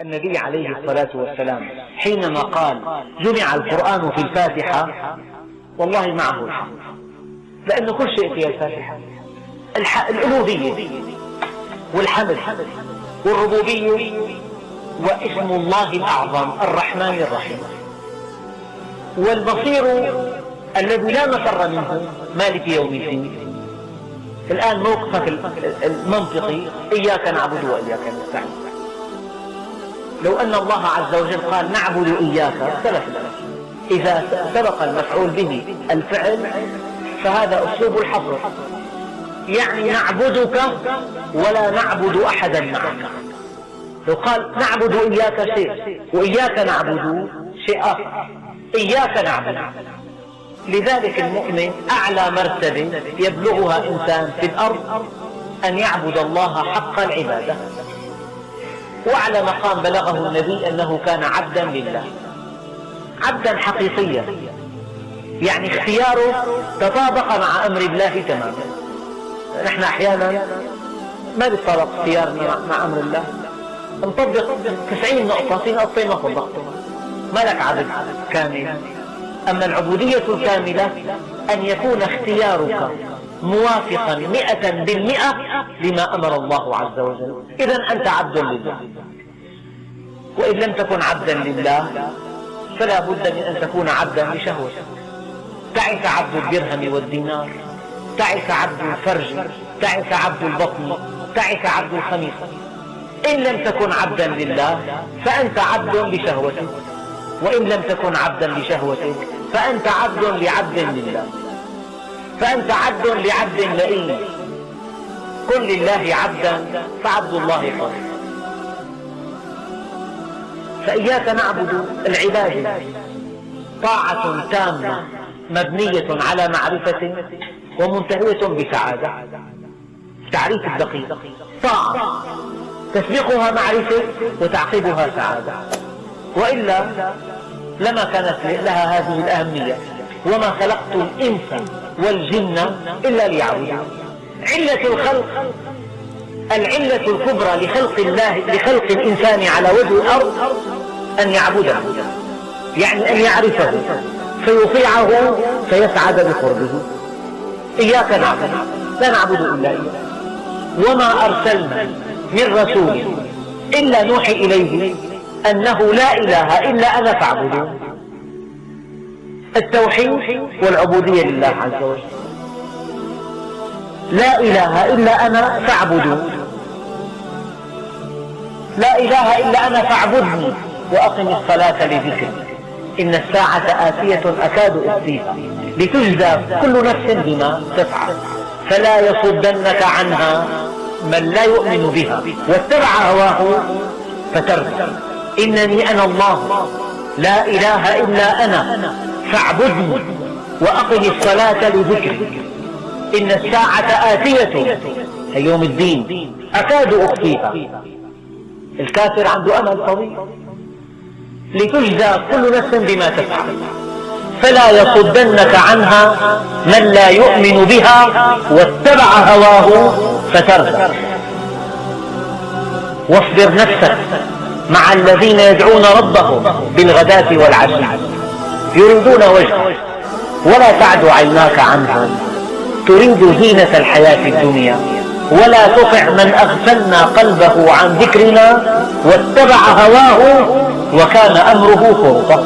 النبي عليه الصلاة والسلام حينما قال جمع القرآن في الفاتحة؟ والله معه الحق لأن كل شيء في الفاتحة. الألوهية والحمد والربوبية واسم الله الأعظم الرحمن الرحيم. والبصير الذي لا مفر منه مالك يوم الدين. الآن موقفك المنطقي إياك نعبد وإياك نستعين. لو أن الله عز وجل قال نعبد إياك اختلف إذا سبق المفعول به الفعل فهذا أسلوب الحصر يعني نعبدك ولا نعبد أحدا معك. لو قال نعبد إياك شيء وإياك نعبد شيء آخر. إياك نعبد. لذلك المؤمن أعلى مرتبة يبلغها إنسان في الأرض أن يعبد الله حق العبادة. وأعلى مقام بلغه النبي أنه كان عبدا لله. عبدا حقيقيا. يعني اختياره تطابق مع أمر الله تماما. نحن أحيانا ما بيتطابق اختيارنا مع أمر الله. نطبق 90 نقطة في نقطتين ما طبقتها. ما لك عبد كامل. أما العبودية الكاملة أن يكون اختيارك موافقا مئة بالمئة لما أمر الله عز وجل. إذا أنت عبد لله. وإن لم تكن عبدا لله فلا بد من أن تكون عبدا لشهوتك تعس عبد الدرهم والدينار تعس عبد الفرج تعس عبد البطن تعس عبد الخميصة إن لم تكن عبدا لله فأنت عبد لشهوتك. وإن لم تكن عبدا لشهوتك فأنت عبد لعبد لله. فأنت عبد لعبد لئيم. كن لله عبدا فعبد الله حر فإياك نعبد العبادة طاعة تامة مبنية على معرفة ومنتهية بسعادة. تعريف الدقيق. طاعة. تسبقها معرفة وتعقبها سعادة. وإلا لما كانت لها هذه الأهمية. وما خلقت الإنس والجن إلا ليعبدون. علة الخلق العلة الكبرى لخلق الله لخلق الإنسان على وجه الأرض أن يعبده يعني أن يعرفه فيطيعه فيسعد بقربه. إياك نعبد لا نعبد إلا إياك وما أرسلنا من رسول إلا نوحي إليه أنه لا إله إلا أنا فاعبدون. التوحيد والعبودية لله عز وجل. لا إله إلا أنا فاعبدون. لا إله إلا أنا فاعبدني وأقم الصلاة لذكري. إن الساعة آتية أكاد أخفيها لتجزى كل نفس بما تفعل فلا يصدنك عنها من لا يؤمن بها. واتبع هواه فتردى إنني أنا الله. لا إله إلا أنا. فاعبدني وأقم الصلاة لذكري إن الساعة آتية أي يوم الدين. أكاد أخفيها. الكافر عنده أمل طويل. لتجزى كل نفس بما تفعل. فلا يصدنك عنها من لا يؤمن بها واتبع هواه فتردى واصبر نفسك مع الذين يدعون ربهم بالغداة والعشي. يريدون وجهه ولا تعد عيناك عنهم. تريد زينة الحياة الدنيا. ولا تطع من أغفلنا قلبه عن ذكرنا. واتبع هواه. وكان أمره فرطا